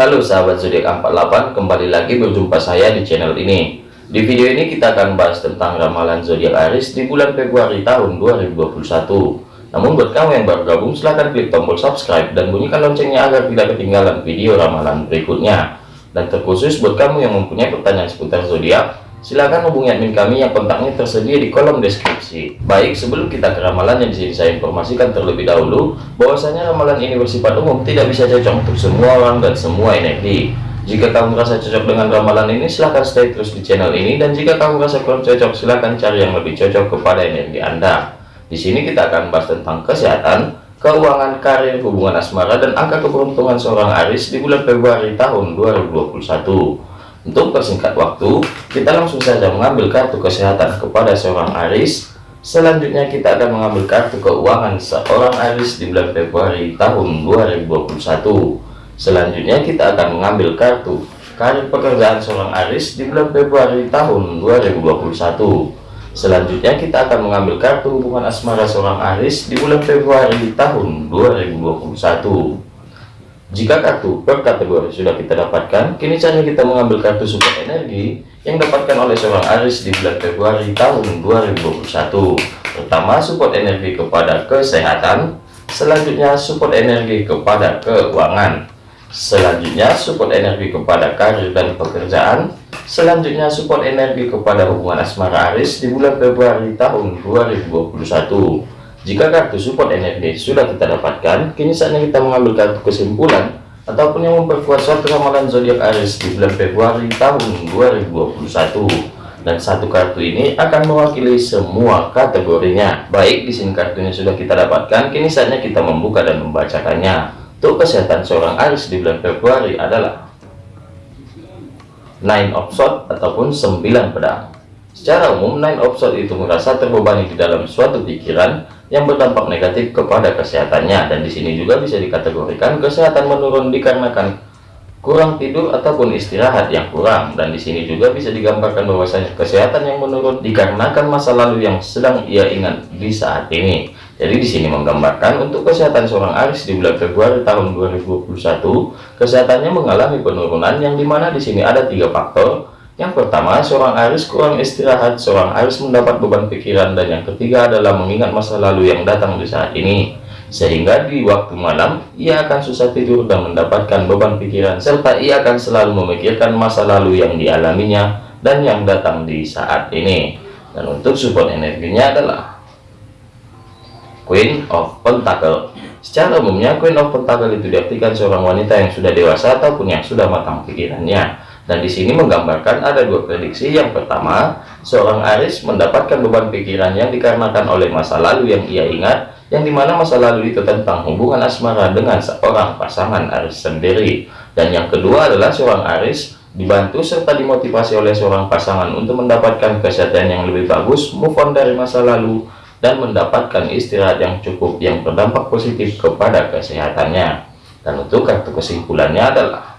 Halo sahabat zodiak 48, kembali lagi berjumpa saya di channel ini. Di video ini kita akan bahas tentang ramalan zodiak Aries di bulan Februari tahun 2021. Namun buat kamu yang baru gabung silahkan klik tombol subscribe dan bunyikan loncengnya agar tidak ketinggalan video ramalan berikutnya. Dan terkhusus buat kamu yang mempunyai pertanyaan seputar zodiak, Silahkan hubungi admin kami yang kontaknya tersedia di kolom deskripsi. Baik, sebelum kita ke ramalan yang di sini saya informasikan terlebih dahulu, bahwasanya ramalan ini bersifat umum, tidak bisa cocok untuk semua orang dan semua energi. Jika kamu merasa cocok dengan ramalan ini, silahkan stay terus di channel ini, dan jika kamu merasa kurang cocok, silahkan cari yang lebih cocok kepada energi Anda. Di sini kita akan bahas tentang kesehatan, keuangan, karir, hubungan asmara, dan angka keberuntungan seorang Aris di bulan Februari tahun 2021. Untuk persingkat waktu, kita langsung saja mengambil kartu kesehatan kepada seorang Aris. Selanjutnya kita akan mengambil kartu keuangan seorang Aris di bulan Februari tahun 2021. Selanjutnya kita akan mengambil kartu karir pekerjaan seorang Aris di bulan Februari tahun 2021. Selanjutnya kita akan mengambil kartu hubungan asmara seorang Aris di bulan Februari tahun 2021. Jika kartu per kategori sudah kita dapatkan, kini saatnya kita mengambil kartu support energi yang dapatkan oleh seorang Aris di bulan Februari tahun 2021. Pertama, support energi kepada kesehatan, selanjutnya support energi kepada keuangan, selanjutnya support energi kepada karir dan pekerjaan, selanjutnya support energi kepada hubungan asmara Aris di bulan Februari tahun 2021. Jika kartu support energi sudah kita dapatkan, kini saatnya kita mengambil kartu kesimpulan ataupun yang memperkuat suatu ramalan zodiak Aries di bulan Februari tahun 2021. Dan satu kartu ini akan mewakili semua kategorinya. Baik, di sini kartunya sudah kita dapatkan, kini saatnya kita membuka dan membacakannya. Untuk kesehatan seorang Aries di bulan Februari adalah Nine of Swords ataupun 9 pedang. Secara umum, Nine of Swords itu merasa terbebani di dalam suatu pikiran yang berdampak negatif kepada kesehatannya. Dan di sini juga bisa dikategorikan kesehatan menurun dikarenakan kurang tidur ataupun istirahat yang kurang. Dan di sini juga bisa digambarkan bahwasanya kesehatan yang menurun dikarenakan masa lalu yang sedang ia ingat di saat ini. Jadi di sini menggambarkan untuk kesehatan seorang Aris di bulan Februari tahun 2021 kesehatannya mengalami penurunan yang di mana di sini ada tiga faktor yang pertama, seorang Aris kurang istirahat, seorang Aris mendapat beban pikiran, dan yang ketiga adalah mengingat masa lalu yang datang di saat ini. Sehingga di waktu malam, ia akan susah tidur dan mendapatkan beban pikiran, serta ia akan selalu memikirkan masa lalu yang dialaminya dan yang datang di saat ini. Dan untuk support energinya adalah Queen of Pentacle. Secara umumnya, Queen of Pentacle itu diartikan seorang wanita yang sudah dewasa ataupun yang sudah matang pikirannya dan di sini menggambarkan ada dua prediksi. Yang pertama, seorang Aris mendapatkan beban pikiran yang dikarenakan oleh masa lalu yang ia ingat, yang di mana masa lalu itu tentang hubungan asmara dengan seorang pasangan Aris sendiri. Dan yang kedua adalah seorang Aris dibantu serta dimotivasi oleh seorang pasangan untuk mendapatkan kesehatan yang lebih bagus, move on dari masa lalu, dan mendapatkan istirahat yang cukup yang berdampak positif kepada kesehatannya. Dan untuk kartu kesimpulannya adalah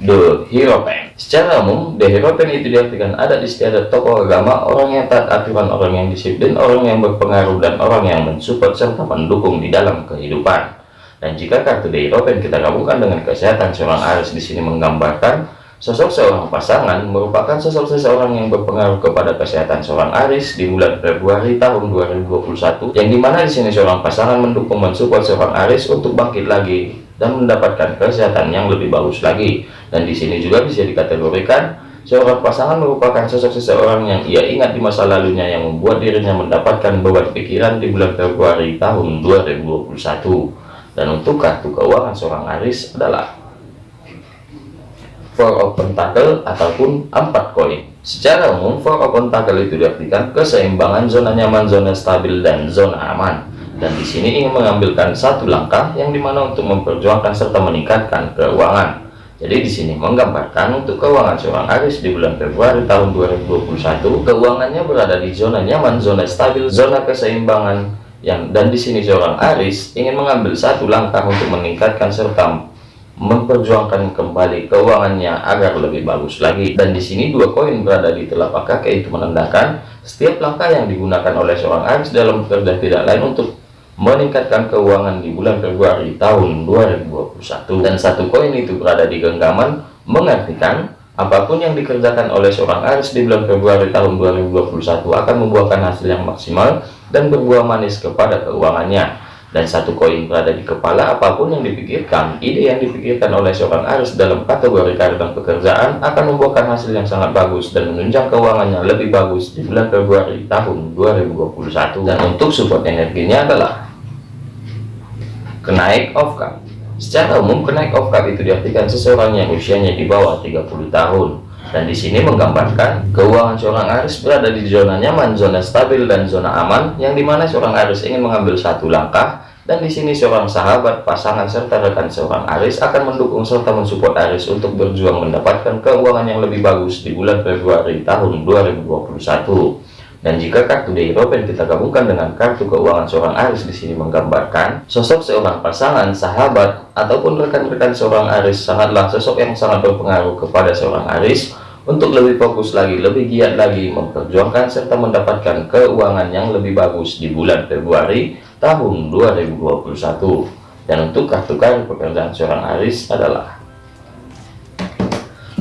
The Hierophant. Secara umum, The Hierophant itu diartikan ada istiadat tokoh agama, orang yang taat aturan, orang yang disiplin, orang yang berpengaruh, dan orang yang mensupport serta mendukung di dalam kehidupan. Dan jika kartu The Hierophant kita gabungkan dengan kesehatan seorang Aries di sini menggambarkan sosok seorang pasangan merupakan sosok seseorang yang berpengaruh kepada kesehatan seorang Aries di bulan Februari tahun 2021 yang di mana di sini seorang pasangan mendukung mensupport seorang Aries untuk bangkit lagi dan mendapatkan kesehatan yang lebih bagus lagi. Dan di sini juga bisa dikategorikan seorang pasangan merupakan sosok seseorang yang ia ingat di masa lalunya yang membuat dirinya mendapatkan beban pikiran di bulan Februari tahun 2021. Dan untuk kartu keuangan seorang Aris adalah Four of Pentacle ataupun empat koin. Secara umum, Four of Pentacle itu diartikan keseimbangan zona nyaman, zona stabil, dan zona aman dan di sini ingin mengambilkan satu langkah yang di mana untuk memperjuangkan serta meningkatkan keuangan. Jadi di sini menggambarkan untuk keuangan seorang Aris di bulan Februari tahun 2021, keuangannya berada di zona nyaman, zona stabil, zona keseimbangan yang dan di sini seorang Aris ingin mengambil satu langkah untuk meningkatkan serta memperjuangkan kembali keuangannya agar lebih bagus lagi dan di sini dua koin berada di telapak kaki itu menandakan setiap langkah yang digunakan oleh seorang Aris dalam bekerja tidak lain untuk meningkatkan keuangan di bulan Februari tahun 2021 dan satu koin itu berada di genggaman mengartikan apa pun yang dikerjakan oleh seorang Aries di bulan Februari tahun 2021 akan membuahkan hasil yang maksimal dan berbuah manis kepada keuangannya. Dan satu koin berada di kepala apa pun yang dipikirkan ide yang dipikirkan oleh seorang Aries dalam kategori karir dan pekerjaan akan membuahkan hasil yang sangat bagus dan menunjang keuangannya lebih bagus di bulan Februari tahun 2021 dan untuk support energinya adalah kenaik of cup secara umum kenaik of cup itu diartikan seseorang yang usianya di bawah 30 tahun dan di sini menggambarkan keuangan seorang Aris berada di zona nyaman, zona stabil dan zona aman yang di mana seorang Aris ingin mengambil satu langkah dan di sini seorang sahabat, pasangan serta rekan seorang Aris akan mendukung serta mensupport Aris untuk berjuang mendapatkan keuangan yang lebih bagus di bulan Februari tahun 2021. Dan jika kartu The European kita gabungkan dengan kartu keuangan seorang Aris di sini menggambarkan sosok seorang pasangan, sahabat, ataupun rekan-rekan seorang Aris sangatlah sosok yang sangat berpengaruh kepada seorang Aris untuk lebih fokus lagi, lebih giat lagi memperjuangkan serta mendapatkan keuangan yang lebih bagus di bulan Februari tahun 2021. Dan untuk kartu kartu pekerjaan seorang Aris adalah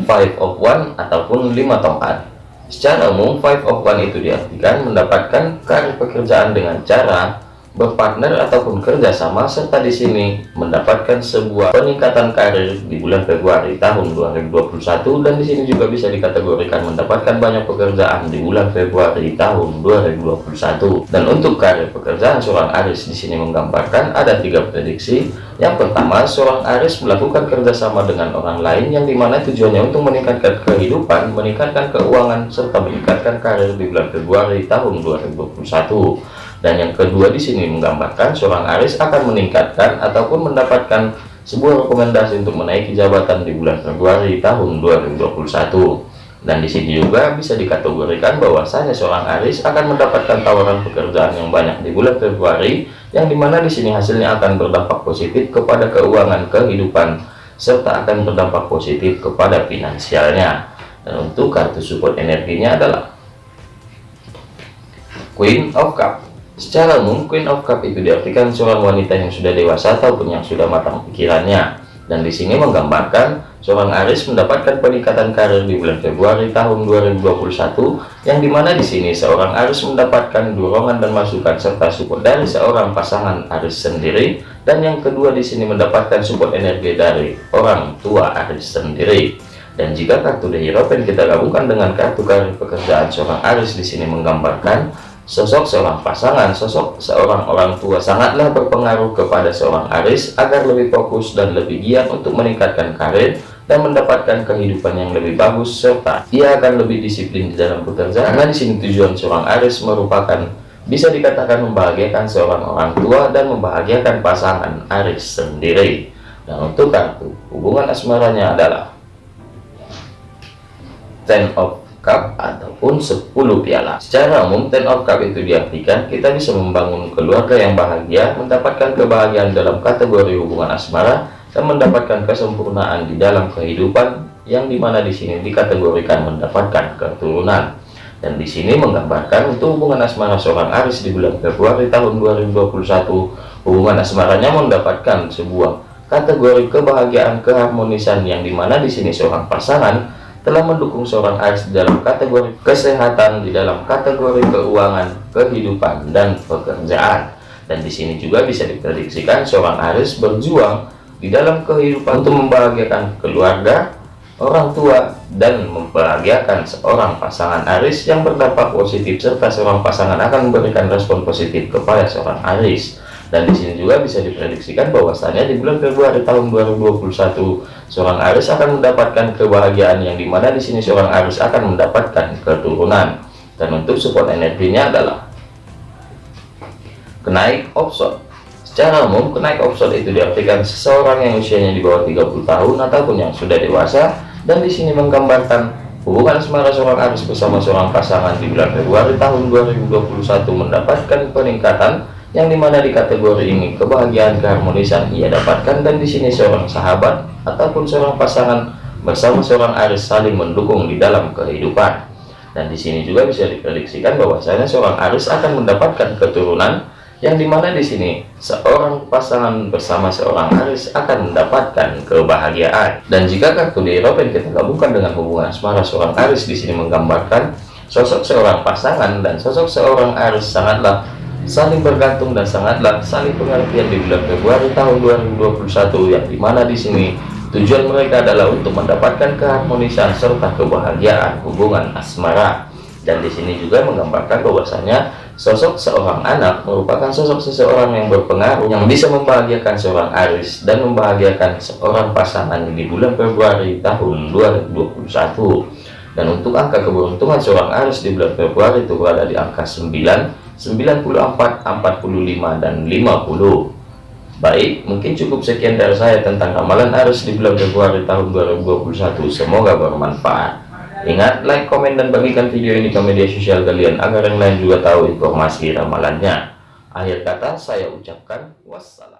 Five of One ataupun lima tongkat. Secara umum, five of one itu diartikan mendapatkan karir pekerjaan dengan cara berpartner ataupun kerjasama serta di sini mendapatkan sebuah peningkatan karir di bulan Februari tahun 2021 dan di sini juga bisa dikategorikan mendapatkan banyak pekerjaan di bulan Februari tahun 2021 dan untuk karir pekerjaan seorang Aris di sini menggambarkan ada tiga prediksi yang pertama seorang Aris melakukan kerjasama dengan orang lain yang di mana tujuannya untuk meningkatkan kehidupan meningkatkan keuangan serta meningkatkan karir di bulan Februari tahun 2021 dan yang kedua di sini menggambarkan seorang Aris akan meningkatkan ataupun mendapatkan sebuah rekomendasi untuk menaiki jabatan di bulan Februari tahun 2021 dan di sini juga bisa dikategorikan bahwasanya seorang Aris akan mendapatkan tawaran pekerjaan yang banyak di bulan Februari yang di mana di sini hasilnya akan berdampak positif kepada keuangan kehidupan serta akan berdampak positif kepada finansialnya dan untuk kartu support energinya adalah Queen of Cup Secara umum, Queen of Cup itu diartikan seorang wanita yang sudah dewasa ataupun yang sudah matang pikirannya. Dan di sini menggambarkan seorang Aris mendapatkan peningkatan karir di bulan Februari tahun 2021, yang di mana di sini seorang Aris mendapatkan dorongan dan masukan serta support dari seorang pasangan Aris sendiri, dan yang kedua di sini mendapatkan support energi dari orang tua Aris sendiri. Dan jika kartu The kita gabungkan dengan kartu karir pekerjaan seorang Aris di sini menggambarkan Sosok seorang pasangan, sosok seorang orang tua sangatlah berpengaruh kepada seorang Aris agar lebih fokus dan lebih giat untuk meningkatkan karir dan mendapatkan kehidupan yang lebih bagus serta ia akan lebih disiplin di dalam bekerja karena di sini tujuan seorang Aris merupakan bisa dikatakan membahagiakan seorang orang tua dan membahagiakan pasangan Aris sendiri. Dan untuk kartu hubungan asmaranya adalah Ten of cup ataupun 10 piala. Secara umum ten of cup itu diartikan kita bisa membangun keluarga yang bahagia mendapatkan kebahagiaan dalam kategori hubungan asmara dan mendapatkan kesempurnaan di dalam kehidupan yang di mana di sini dikategorikan mendapatkan keturunan. Dan di sini menggambarkan untuk hubungan asmara seorang Aris di bulan Februari tahun 2021 hubungan asmaranya mendapatkan sebuah kategori kebahagiaan keharmonisan yang di mana di sini seorang pasangan telah mendukung seorang Aries dalam kategori kesehatan, di dalam kategori keuangan, kehidupan, dan pekerjaan. Dan di sini juga bisa diprediksikan seorang Aries berjuang di dalam kehidupan untuk membahagiakan keluarga, orang tua, dan membahagiakan seorang pasangan Aries yang berdampak positif serta seorang pasangan akan memberikan respon positif kepada seorang Aries dan di sini juga bisa diprediksikan bahwasanya di bulan Februari tahun 2021 seorang Aris akan mendapatkan kebahagiaan yang di mana di sini seorang Aris akan mendapatkan keturunan. Dan untuk support energinya adalah kenaik offshore. Secara umum kenaik offshore itu diartikan seseorang yang usianya di bawah 30 tahun ataupun yang sudah dewasa. Dan di sini menggambarkan hubungan asmara seorang Aris bersama seorang pasangan di bulan Februari tahun 2021 mendapatkan peningkatan yang di mana di kategori ini kebahagiaan keharmonisan ia dapatkan dan di sini seorang sahabat ataupun seorang pasangan bersama seorang Aris saling mendukung di dalam kehidupan. Dan di sini juga bisa diprediksikan bahwasanya seorang Aris akan mendapatkan keturunan yang di mana di sini seorang pasangan bersama seorang Aris akan mendapatkan kebahagiaan. Dan jika kartu di Eropa yang kita gabungkan dengan hubungan asmara seorang Aris di sini menggambarkan sosok seorang pasangan dan sosok seorang Aris sangatlah saling bergantung dan sangatlah saling pengertian di bulan Februari tahun 2021 yang di mana di sini tujuan mereka adalah untuk mendapatkan keharmonisan serta kebahagiaan hubungan asmara dan di sini juga menggambarkan bahwasanya Sosok seorang anak merupakan sosok seseorang yang berpengaruh yang bisa membahagiakan seorang Aris dan membahagiakan seorang pasangan di bulan Februari tahun 2021. Dan untuk angka keberuntungan seorang Aris di bulan Februari itu berada di angka 9, 94, 45, dan 50. Baik, mungkin cukup sekian dari saya tentang ramalan Aris di bulan Februari tahun 2021. Semoga bermanfaat. Ingat, like, komen, dan bagikan video ini ke media sosial kalian agar yang lain juga tahu informasi ramalannya. Akhir kata, saya ucapkan wassalam.